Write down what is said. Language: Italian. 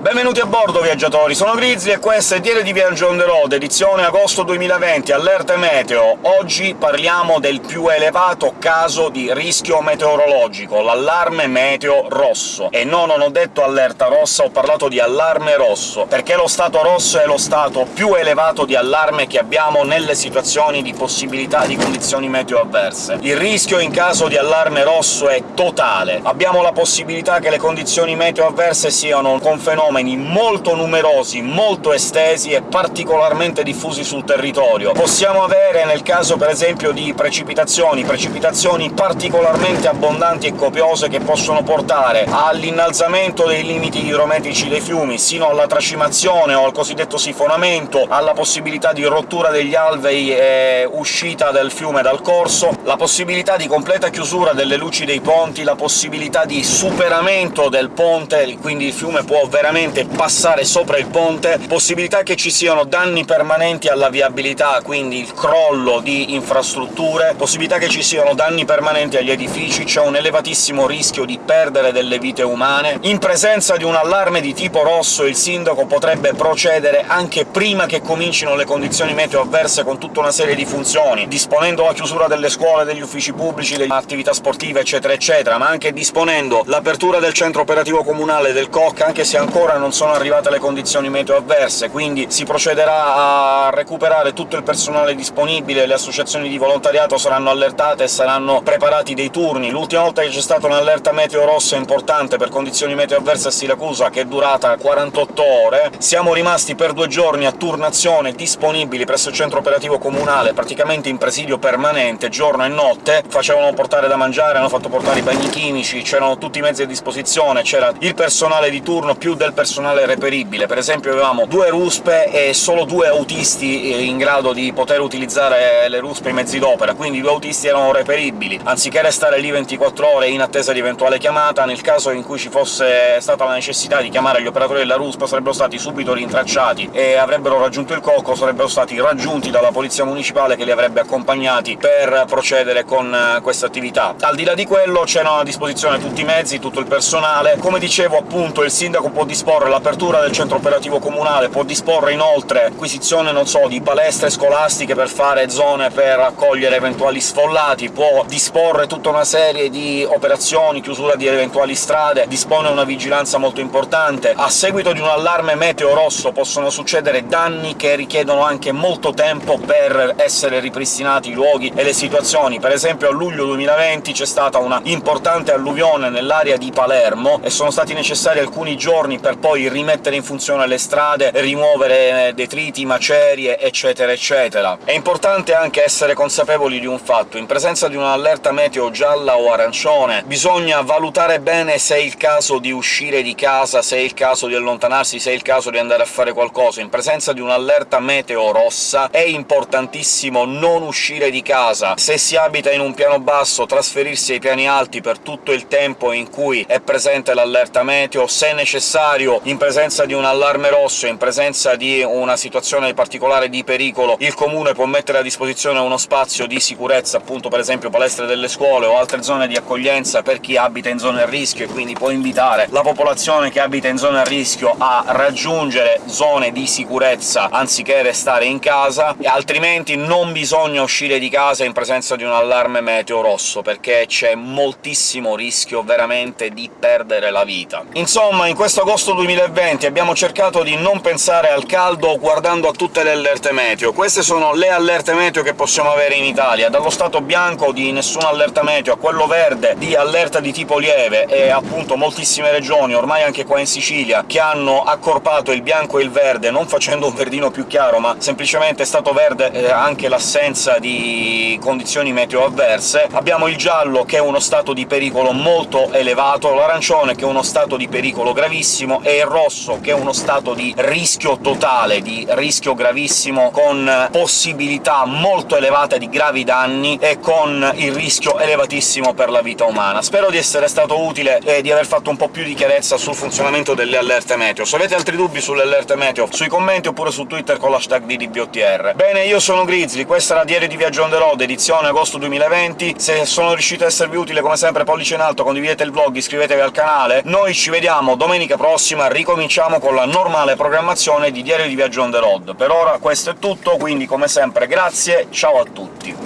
Benvenuti a bordo, viaggiatori! Sono Grizzly e questo è Diario di Viaggio on the road, edizione agosto 2020, allerta meteo. Oggi parliamo del più elevato caso di rischio meteorologico, l'allarme meteo rosso. E no, non ho detto allerta rossa, ho parlato di allarme rosso, perché lo stato rosso è lo stato più elevato di allarme che abbiamo nelle situazioni di possibilità di condizioni meteo avverse. Il rischio in caso di allarme rosso è totale. Abbiamo la possibilità che le condizioni meteo avverse siano con fenomeni fenomeni molto numerosi, molto estesi e particolarmente diffusi sul territorio. Possiamo avere, nel caso per esempio di precipitazioni, precipitazioni particolarmente abbondanti e copiose che possono portare all'innalzamento dei limiti idrometrici dei fiumi, sino alla tracimazione o al cosiddetto sifonamento, alla possibilità di rottura degli alvei e uscita del fiume dal corso, la possibilità di completa chiusura delle luci dei ponti, la possibilità di superamento del ponte, quindi il fiume può veramente direttamente passare sopra il ponte, possibilità che ci siano danni permanenti alla viabilità, quindi il crollo di infrastrutture, possibilità che ci siano danni permanenti agli edifici, c'è un elevatissimo rischio di perdere delle vite umane. In presenza di un allarme di tipo rosso il sindaco potrebbe procedere anche prima che comincino le condizioni meteo avverse con tutta una serie di funzioni, disponendo la chiusura delle scuole, degli uffici pubblici, delle attività sportive, eccetera eccetera, ma anche disponendo l'apertura del centro operativo comunale del COC, anche se ancora ancora non sono arrivate le condizioni meteo avverse, quindi si procederà a recuperare tutto il personale disponibile, le associazioni di volontariato saranno allertate e saranno preparati dei turni. L'ultima volta che c'è stata un'allerta meteo rossa importante per condizioni meteo avverse a Siracusa, che è durata 48 ore, siamo rimasti per due giorni a turnazione disponibili presso il centro operativo comunale, praticamente in presidio permanente, giorno e notte, facevano portare da mangiare, hanno fatto portare i bagni chimici, c'erano tutti i mezzi a disposizione, c'era il personale di turno più del personale reperibile. Per esempio avevamo due ruspe e solo due autisti eh, in grado di poter utilizzare le ruspe e i mezzi d'opera, quindi i due autisti erano reperibili. Anziché restare lì 24 ore in attesa di eventuale chiamata, nel caso in cui ci fosse stata la necessità di chiamare gli operatori della ruspa sarebbero stati subito rintracciati e avrebbero raggiunto il cocco, sarebbero stati raggiunti dalla polizia municipale che li avrebbe accompagnati per procedere con eh, questa attività. Al di là di quello c'erano a disposizione tutti i mezzi, tutto il personale. Come dicevo, appunto, il sindaco può disporre disporre l'apertura del centro operativo comunale, può disporre inoltre acquisizione, non so, di palestre scolastiche per fare zone per accogliere eventuali sfollati, può disporre tutta una serie di operazioni, chiusura di eventuali strade, dispone una vigilanza molto importante. A seguito di un allarme meteo rosso possono succedere danni che richiedono anche molto tempo per essere ripristinati i luoghi e le situazioni. Per esempio a luglio 2020 c'è stata una importante alluvione nell'area di Palermo e sono stati necessari alcuni giorni per poi rimettere in funzione le strade, rimuovere detriti, macerie, eccetera eccetera. È importante anche essere consapevoli di un fatto. In presenza di un'allerta meteo gialla o arancione bisogna valutare bene se è il caso di uscire di casa, se è il caso di allontanarsi, se è il caso di andare a fare qualcosa. In presenza di un'allerta meteo rossa è importantissimo non uscire di casa. Se si abita in un piano basso, trasferirsi ai piani alti per tutto il tempo in cui è presente l'allerta meteo, se necessario esempio in presenza di un allarme rosso, in presenza di una situazione particolare di pericolo, il comune può mettere a disposizione uno spazio di sicurezza, appunto per esempio palestre delle scuole o altre zone di accoglienza per chi abita in zone a rischio, e quindi può invitare la popolazione che abita in zone a rischio a raggiungere zone di sicurezza anziché restare in casa, altrimenti non bisogna uscire di casa in presenza di un allarme meteo rosso, perché c'è moltissimo rischio veramente di perdere la vita. Insomma, in questo agosto 2020 abbiamo cercato di non pensare al caldo guardando a tutte le allerte meteo. Queste sono le allerte meteo che possiamo avere in Italia, dallo stato bianco di nessuna allerta meteo a quello verde di allerta di tipo lieve, e appunto moltissime regioni, ormai anche qua in Sicilia, che hanno accorpato il bianco e il verde, non facendo un verdino più chiaro, ma semplicemente è stato verde eh, anche l'assenza di condizioni meteo avverse. Abbiamo il giallo, che è uno stato di pericolo molto elevato, l'arancione, che è uno stato di pericolo gravissimo, e il rosso, che è uno stato di rischio totale, di rischio gravissimo, con possibilità molto elevate di gravi danni e con il rischio elevatissimo per la vita umana. Spero di essere stato utile e di aver fatto un po' più di chiarezza sul funzionamento delle allerte meteo. Se avete altri dubbi sulle allerte meteo, sui commenti oppure su Twitter con l'hashtag DDBOTR. Bene, io sono Grizzly, questa era Diario di Viaggio on the road, edizione agosto 2020. Se sono riuscito a esservi utile, come sempre pollice in alto, condividete il vlog, iscrivetevi al canale. Noi ci vediamo domenica prossima prossima ricominciamo con la normale programmazione di Diario di Viaggio on the road. Per ora questo è tutto, quindi come sempre grazie, ciao a tutti!